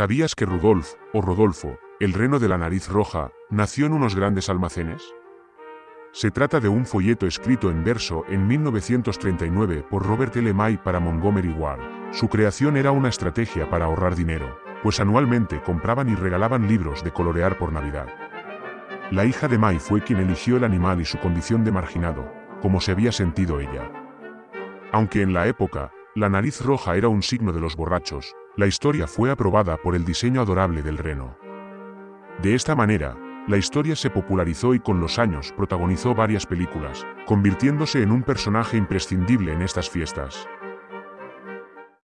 ¿Sabías que Rudolf, o Rodolfo, el reno de la nariz roja, nació en unos grandes almacenes? Se trata de un folleto escrito en verso en 1939 por Robert L. May para Montgomery Ward. Su creación era una estrategia para ahorrar dinero, pues anualmente compraban y regalaban libros de colorear por Navidad. La hija de May fue quien eligió el animal y su condición de marginado, como se había sentido ella. Aunque en la época, la nariz roja era un signo de los borrachos, la historia fue aprobada por el diseño adorable del reno. De esta manera, la historia se popularizó y con los años protagonizó varias películas, convirtiéndose en un personaje imprescindible en estas fiestas.